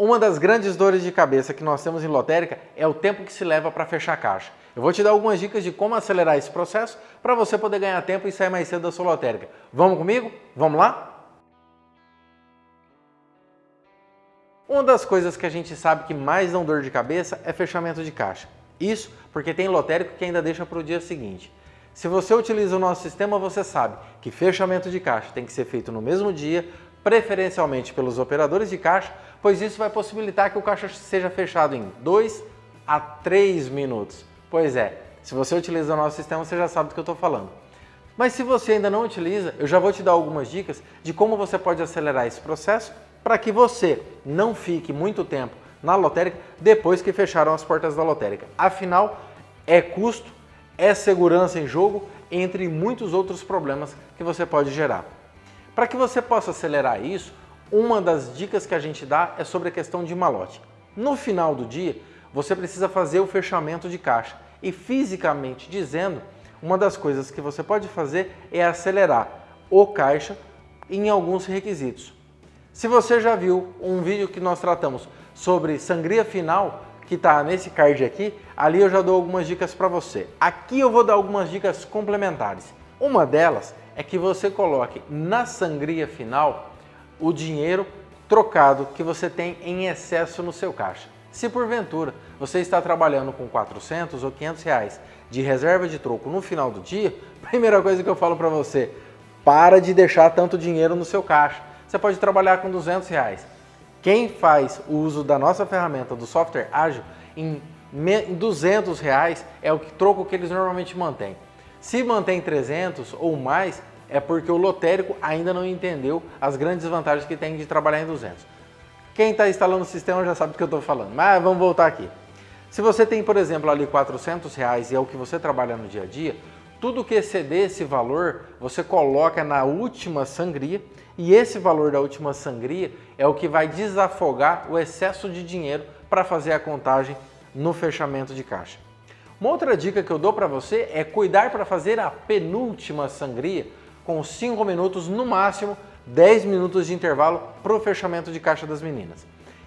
Uma das grandes dores de cabeça que nós temos em lotérica é o tempo que se leva para fechar a caixa. Eu vou te dar algumas dicas de como acelerar esse processo para você poder ganhar tempo e sair mais cedo da sua lotérica. Vamos comigo? Vamos lá? Uma das coisas que a gente sabe que mais dão dor de cabeça é fechamento de caixa. Isso porque tem lotérico que ainda deixa para o dia seguinte. Se você utiliza o nosso sistema, você sabe que fechamento de caixa tem que ser feito no mesmo dia, preferencialmente pelos operadores de caixa, pois isso vai possibilitar que o caixa seja fechado em 2 a 3 minutos. Pois é, se você utiliza o nosso sistema, você já sabe do que eu estou falando. Mas se você ainda não utiliza, eu já vou te dar algumas dicas de como você pode acelerar esse processo para que você não fique muito tempo na lotérica depois que fecharam as portas da lotérica. Afinal, é custo, é segurança em jogo, entre muitos outros problemas que você pode gerar. Para que você possa acelerar isso, uma das dicas que a gente dá é sobre a questão de malote. No final do dia, você precisa fazer o fechamento de caixa e fisicamente dizendo, uma das coisas que você pode fazer é acelerar o caixa em alguns requisitos. Se você já viu um vídeo que nós tratamos sobre sangria final, que está nesse card aqui, ali eu já dou algumas dicas para você. Aqui eu vou dar algumas dicas complementares. Uma delas é que você coloque na sangria final o dinheiro trocado que você tem em excesso no seu caixa. Se porventura você está trabalhando com 400 ou 500 reais de reserva de troco no final do dia, primeira coisa que eu falo para você, para de deixar tanto dinheiro no seu caixa. Você pode trabalhar com 200 reais. Quem faz o uso da nossa ferramenta do software ágil em 200 reais é o troco que eles normalmente mantêm. Se mantém 300 ou mais, é porque o lotérico ainda não entendeu as grandes vantagens que tem de trabalhar em 200. Quem está instalando o sistema já sabe do que eu estou falando, mas vamos voltar aqui. Se você tem, por exemplo, ali 400 reais e é o que você trabalha no dia a dia, tudo que exceder esse valor, você coloca na última sangria e esse valor da última sangria é o que vai desafogar o excesso de dinheiro para fazer a contagem no fechamento de caixa. Uma outra dica que eu dou para você é cuidar para fazer a penúltima sangria com 5 minutos, no máximo 10 minutos de intervalo para o fechamento de caixa das meninas.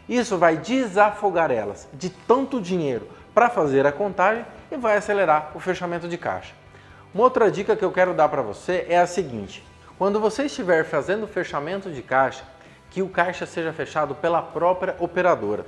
Isso vai desafogar elas de tanto dinheiro para fazer a contagem e vai acelerar o fechamento de caixa. Uma outra dica que eu quero dar para você é a seguinte, quando você estiver fazendo o fechamento de caixa, que o caixa seja fechado pela própria operadora.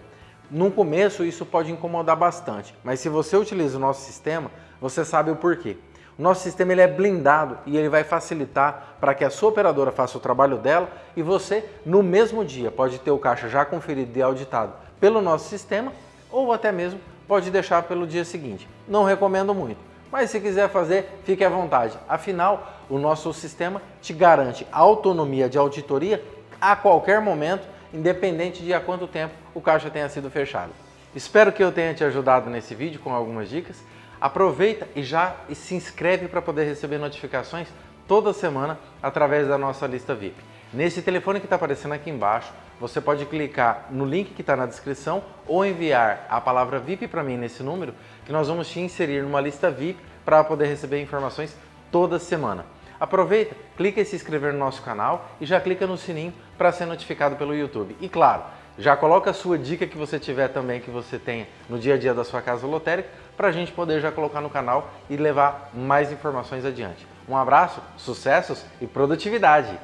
No começo isso pode incomodar bastante, mas se você utiliza o nosso sistema, você sabe o porquê. O nosso sistema ele é blindado e ele vai facilitar para que a sua operadora faça o trabalho dela e você, no mesmo dia, pode ter o caixa já conferido e auditado pelo nosso sistema ou até mesmo pode deixar pelo dia seguinte. Não recomendo muito, mas se quiser fazer, fique à vontade. Afinal, o nosso sistema te garante autonomia de auditoria a qualquer momento, independente de há quanto tempo o caixa tenha sido fechado. Espero que eu tenha te ajudado nesse vídeo com algumas dicas. Aproveita e já se inscreve para poder receber notificações toda semana através da nossa lista VIP. Nesse telefone que está aparecendo aqui embaixo, você pode clicar no link que está na descrição ou enviar a palavra VIP para mim nesse número, que nós vamos te inserir numa lista VIP para poder receber informações toda semana. Aproveita, clica em se inscrever no nosso canal e já clica no sininho para ser notificado pelo YouTube. E claro, já coloca a sua dica que você tiver também, que você tenha no dia a dia da sua casa lotérica, para a gente poder já colocar no canal e levar mais informações adiante. Um abraço, sucessos e produtividade!